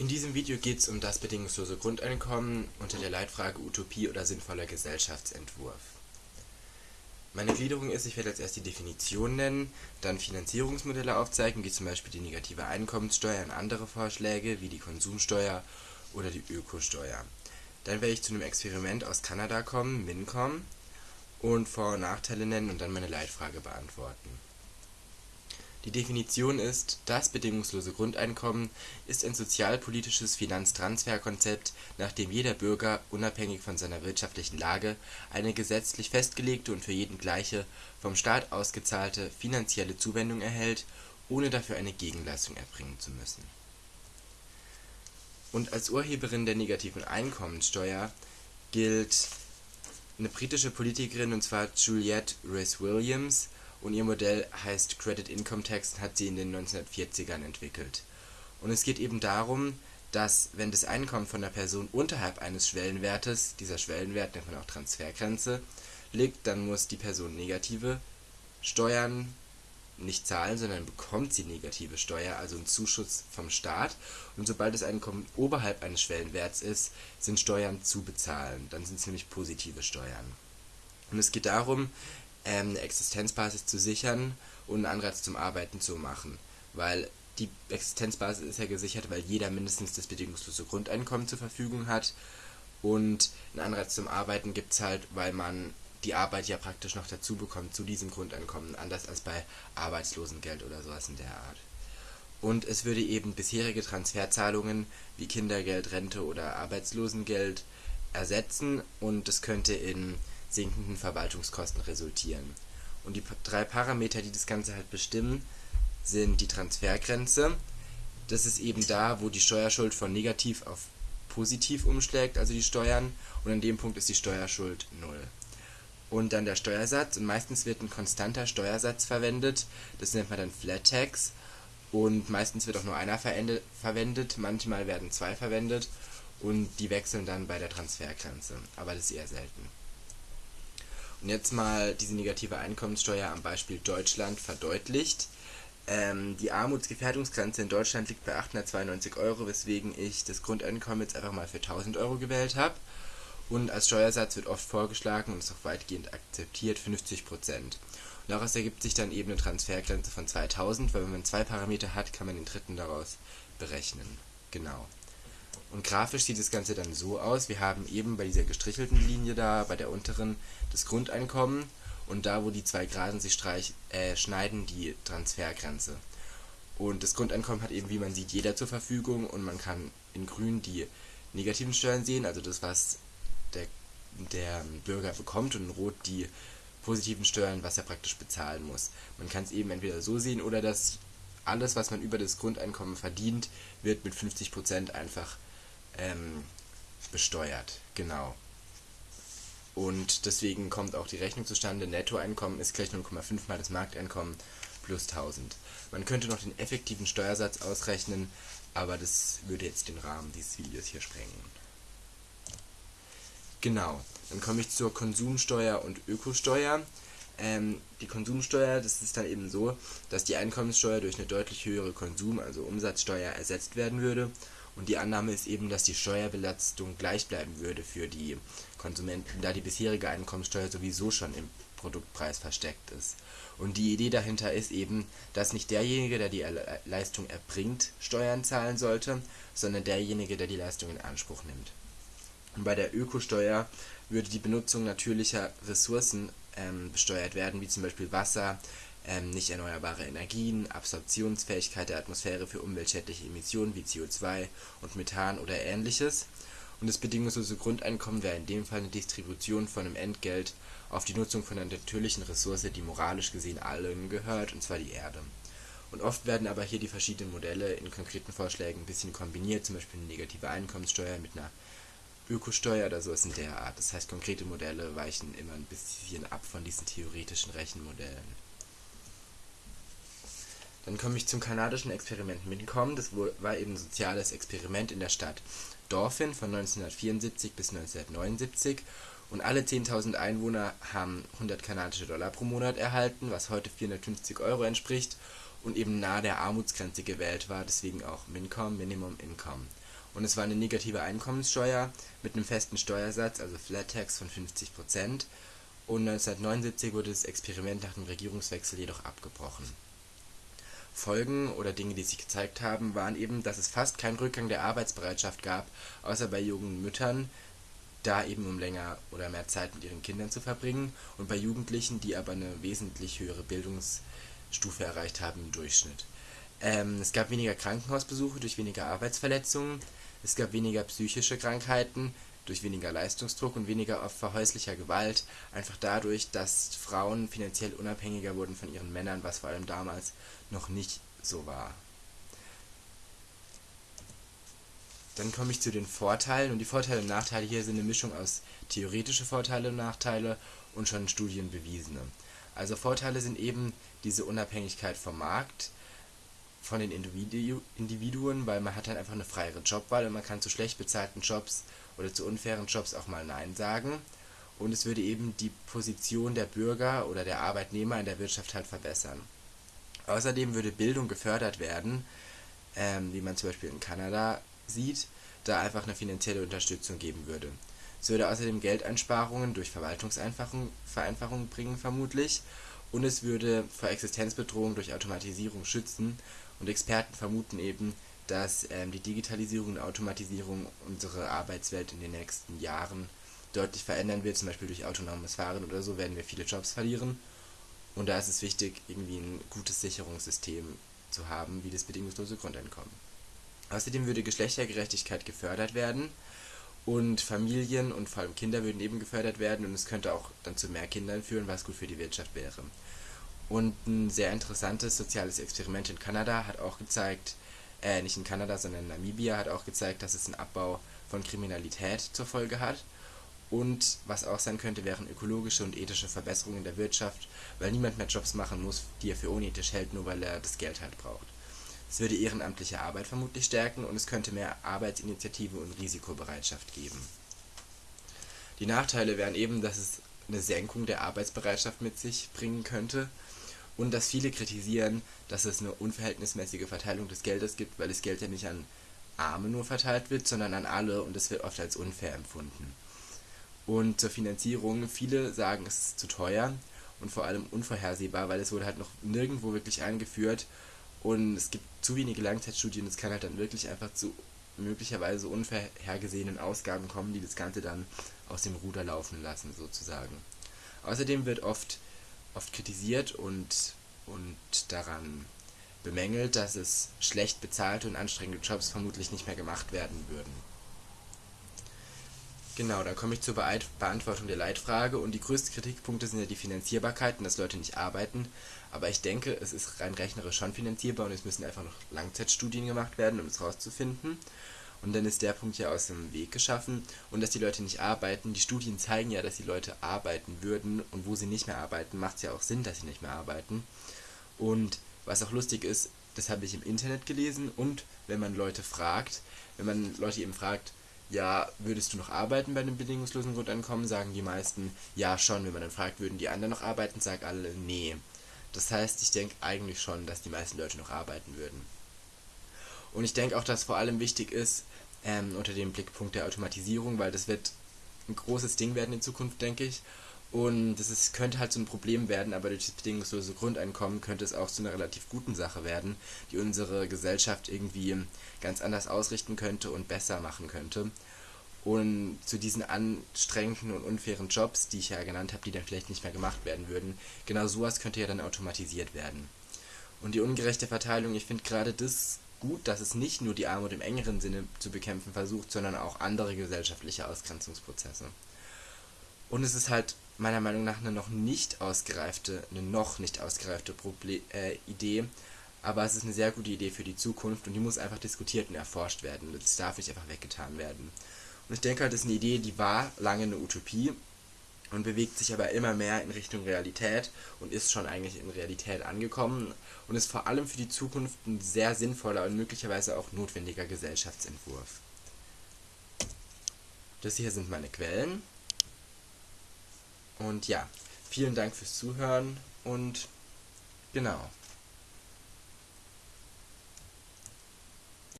In diesem Video geht es um das bedingungslose Grundeinkommen unter der Leitfrage Utopie oder sinnvoller Gesellschaftsentwurf. Meine Gliederung ist, ich werde als erst die Definition nennen, dann Finanzierungsmodelle aufzeigen, wie zum Beispiel die negative Einkommenssteuer und andere Vorschläge wie die Konsumsteuer oder die Ökosteuer. Dann werde ich zu einem Experiment aus Kanada kommen, MINCOM, und Vor- und Nachteile nennen und dann meine Leitfrage beantworten. Die Definition ist: Das bedingungslose Grundeinkommen ist ein sozialpolitisches Finanztransferkonzept, nach dem jeder Bürger, unabhängig von seiner wirtschaftlichen Lage, eine gesetzlich festgelegte und für jeden gleiche, vom Staat ausgezahlte finanzielle Zuwendung erhält, ohne dafür eine Gegenleistung erbringen zu müssen. Und als Urheberin der negativen Einkommensteuer gilt eine britische Politikerin, und zwar Juliette Rees-Williams und ihr Modell heißt Credit Income Tax und hat sie in den 1940ern entwickelt. Und es geht eben darum, dass wenn das Einkommen von der Person unterhalb eines Schwellenwertes, dieser Schwellenwert nennt man auch Transfergrenze, liegt, dann muss die Person negative Steuern nicht zahlen, sondern bekommt sie negative Steuer, also einen Zuschuss vom Staat. Und sobald das Einkommen oberhalb eines Schwellenwerts ist, sind Steuern zu bezahlen. Dann sind es nämlich positive Steuern. Und es geht darum, ähm, eine Existenzbasis zu sichern und einen Anreiz zum Arbeiten zu machen. Weil die Existenzbasis ist ja gesichert, weil jeder mindestens das bedingungslose Grundeinkommen zur Verfügung hat. Und einen Anreiz zum Arbeiten gibt es halt, weil man die Arbeit ja praktisch noch dazu bekommt zu diesem Grundeinkommen, anders als bei Arbeitslosengeld oder sowas in der Art. Und es würde eben bisherige Transferzahlungen wie Kindergeld, Rente oder Arbeitslosengeld ersetzen und es könnte in sinkenden Verwaltungskosten resultieren. Und die drei Parameter, die das Ganze halt bestimmen, sind die Transfergrenze. Das ist eben da, wo die Steuerschuld von negativ auf positiv umschlägt, also die Steuern, und an dem Punkt ist die Steuerschuld null. Und dann der Steuersatz, und meistens wird ein konstanter Steuersatz verwendet, das nennt man dann Flat Tax, und meistens wird auch nur einer verwendet, manchmal werden zwei verwendet, und die wechseln dann bei der Transfergrenze, aber das ist eher selten. Und jetzt mal diese negative Einkommenssteuer am Beispiel Deutschland verdeutlicht. Ähm, die Armutsgefährdungsgrenze in Deutschland liegt bei 892 Euro, weswegen ich das Grundeinkommen jetzt einfach mal für 1000 Euro gewählt habe. Und als Steuersatz wird oft vorgeschlagen und ist auch weitgehend akzeptiert 50%. Und daraus ergibt sich dann eben eine Transfergrenze von 2000, weil wenn man zwei Parameter hat, kann man den dritten daraus berechnen. Genau. Und grafisch sieht das Ganze dann so aus, wir haben eben bei dieser gestrichelten Linie da, bei der unteren, das Grundeinkommen und da, wo die zwei Geraden sich streich, äh, schneiden, die Transfergrenze. Und das Grundeinkommen hat eben, wie man sieht, jeder zur Verfügung und man kann in grün die negativen Steuern sehen, also das, was der, der Bürger bekommt und in rot die positiven Steuern, was er praktisch bezahlen muss. Man kann es eben entweder so sehen oder dass alles, was man über das Grundeinkommen verdient, wird mit 50% einfach ähm, besteuert. Genau. Und deswegen kommt auch die Rechnung zustande. Nettoeinkommen ist gleich 0,5 mal das Markteinkommen plus 1000. Man könnte noch den effektiven Steuersatz ausrechnen, aber das würde jetzt den Rahmen dieses Videos hier sprengen. Genau, dann komme ich zur Konsumsteuer und Ökosteuer. Ähm, die Konsumsteuer, das ist dann eben so, dass die Einkommenssteuer durch eine deutlich höhere Konsum-, also Umsatzsteuer ersetzt werden würde und die Annahme ist eben, dass die Steuerbelastung gleich bleiben würde für die Konsumenten, da die bisherige Einkommensteuer sowieso schon im Produktpreis versteckt ist. Und die Idee dahinter ist eben, dass nicht derjenige, der die Leistung erbringt, Steuern zahlen sollte, sondern derjenige, der die Leistung in Anspruch nimmt. Und bei der Ökosteuer würde die Benutzung natürlicher Ressourcen ähm, besteuert werden, wie zum Beispiel Wasser, ähm, nicht erneuerbare Energien, Absorptionsfähigkeit der Atmosphäre für umweltschädliche Emissionen wie CO2 und Methan oder ähnliches. Und das bedingungslose Grundeinkommen wäre in dem Fall eine Distribution von einem Entgelt auf die Nutzung von einer natürlichen Ressource, die moralisch gesehen allen gehört, und zwar die Erde. Und oft werden aber hier die verschiedenen Modelle in konkreten Vorschlägen ein bisschen kombiniert, zum Beispiel eine negative Einkommenssteuer mit einer Ökosteuer oder sowas in der Art. Das heißt, konkrete Modelle weichen immer ein bisschen ab von diesen theoretischen Rechenmodellen. Dann komme ich zum kanadischen Experiment Mincom. Das war eben ein soziales Experiment in der Stadt Dauphin von 1974 bis 1979. Und alle 10.000 Einwohner haben 100 kanadische Dollar pro Monat erhalten, was heute 450 Euro entspricht und eben nahe der Armutsgrenze gewählt war, deswegen auch Mincom, Minimum Income. Und es war eine negative Einkommenssteuer mit einem festen Steuersatz, also Flat Tax von 50%. Und 1979 wurde das Experiment nach dem Regierungswechsel jedoch abgebrochen. Folgen oder Dinge, die sich gezeigt haben, waren eben, dass es fast keinen Rückgang der Arbeitsbereitschaft gab, außer bei jungen Müttern, da eben um länger oder mehr Zeit mit ihren Kindern zu verbringen, und bei Jugendlichen, die aber eine wesentlich höhere Bildungsstufe erreicht haben im Durchschnitt. Ähm, es gab weniger Krankenhausbesuche durch weniger Arbeitsverletzungen, es gab weniger psychische Krankheiten durch weniger Leistungsdruck und weniger Opfer häuslicher Gewalt, einfach dadurch, dass Frauen finanziell unabhängiger wurden von ihren Männern, was vor allem damals noch nicht so war. Dann komme ich zu den Vorteilen und die Vorteile und Nachteile hier sind eine Mischung aus theoretische Vorteile und Nachteile und schon Studien bewiesene. Also Vorteile sind eben diese Unabhängigkeit vom Markt, von den Individu Individuen, weil man hat dann einfach eine freiere Jobwahl und man kann zu schlecht bezahlten Jobs oder zu unfairen Jobs auch mal Nein sagen. Und es würde eben die Position der Bürger oder der Arbeitnehmer in der Wirtschaft halt verbessern. Außerdem würde Bildung gefördert werden, ähm, wie man zum Beispiel in Kanada sieht, da einfach eine finanzielle Unterstützung geben würde. Es würde außerdem Geldeinsparungen durch Verwaltungsvereinfachungen bringen vermutlich und es würde vor Existenzbedrohung durch Automatisierung schützen und Experten vermuten eben, dass ähm, die Digitalisierung und Automatisierung unsere Arbeitswelt in den nächsten Jahren deutlich verändern wird, zum Beispiel durch autonomes Fahren oder so werden wir viele Jobs verlieren. Und da ist es wichtig, irgendwie ein gutes Sicherungssystem zu haben, wie das bedingungslose Grundeinkommen. Außerdem würde Geschlechtergerechtigkeit gefördert werden und Familien und vor allem Kinder würden eben gefördert werden und es könnte auch dann zu mehr Kindern führen, was gut für die Wirtschaft wäre. Und ein sehr interessantes soziales Experiment in Kanada hat auch gezeigt, äh, nicht in Kanada, sondern in Namibia, hat auch gezeigt, dass es einen Abbau von Kriminalität zur Folge hat. Und was auch sein könnte, wären ökologische und ethische Verbesserungen in der Wirtschaft, weil niemand mehr Jobs machen muss, die er für unethisch hält, nur weil er das Geld halt braucht. Es würde ehrenamtliche Arbeit vermutlich stärken und es könnte mehr Arbeitsinitiative und Risikobereitschaft geben. Die Nachteile wären eben, dass es eine Senkung der Arbeitsbereitschaft mit sich bringen könnte und dass viele kritisieren, dass es eine unverhältnismäßige Verteilung des Geldes gibt, weil das Geld ja nicht an Arme nur verteilt wird, sondern an alle und es wird oft als unfair empfunden. Und zur Finanzierung, viele sagen, es ist zu teuer und vor allem unvorhersehbar, weil es wurde halt noch nirgendwo wirklich eingeführt und es gibt zu wenige Langzeitstudien, es kann halt dann wirklich einfach zu möglicherweise unvorhergesehenen Ausgaben kommen, die das Ganze dann aus dem Ruder laufen lassen, sozusagen. Außerdem wird oft oft kritisiert und, und daran bemängelt, dass es schlecht bezahlte und anstrengende Jobs vermutlich nicht mehr gemacht werden würden. Genau, dann komme ich zur Be Beantwortung der Leitfrage und die größten Kritikpunkte sind ja die Finanzierbarkeit und dass Leute nicht arbeiten, aber ich denke, es ist rein rechnerisch schon finanzierbar und es müssen einfach noch Langzeitstudien gemacht werden, um es rauszufinden. Und dann ist der Punkt ja aus dem Weg geschaffen. Und dass die Leute nicht arbeiten, die Studien zeigen ja, dass die Leute arbeiten würden. Und wo sie nicht mehr arbeiten, macht es ja auch Sinn, dass sie nicht mehr arbeiten. Und was auch lustig ist, das habe ich im Internet gelesen. Und wenn man Leute fragt, wenn man Leute eben fragt, ja, würdest du noch arbeiten bei einem bedingungslosen Grundeinkommen, sagen die meisten, ja schon. Wenn man dann fragt, würden die anderen noch arbeiten, sagen alle, nee. Das heißt, ich denke eigentlich schon, dass die meisten Leute noch arbeiten würden. Und ich denke auch, dass vor allem wichtig ist, ähm, unter dem Blickpunkt der Automatisierung, weil das wird ein großes Ding werden in Zukunft, denke ich. Und das ist, könnte halt so ein Problem werden, aber durch das bedingungslose Grundeinkommen könnte es auch zu einer relativ guten Sache werden, die unsere Gesellschaft irgendwie ganz anders ausrichten könnte und besser machen könnte. Und zu diesen anstrengenden und unfairen Jobs, die ich ja genannt habe, die dann vielleicht nicht mehr gemacht werden würden, genau sowas könnte ja dann automatisiert werden. Und die ungerechte Verteilung, ich finde gerade das gut, dass es nicht nur die Armut im engeren Sinne zu bekämpfen versucht, sondern auch andere gesellschaftliche Ausgrenzungsprozesse. Und es ist halt meiner Meinung nach eine noch nicht ausgereifte, eine noch nicht ausgereifte Proble äh, Idee, aber es ist eine sehr gute Idee für die Zukunft und die muss einfach diskutiert und erforscht werden. Das darf nicht einfach weggetan werden. Und ich denke halt, das ist eine Idee, die war lange eine Utopie und bewegt sich aber immer mehr in Richtung Realität und ist schon eigentlich in Realität angekommen und ist vor allem für die Zukunft ein sehr sinnvoller und möglicherweise auch notwendiger Gesellschaftsentwurf. Das hier sind meine Quellen. Und ja, vielen Dank fürs Zuhören und genau.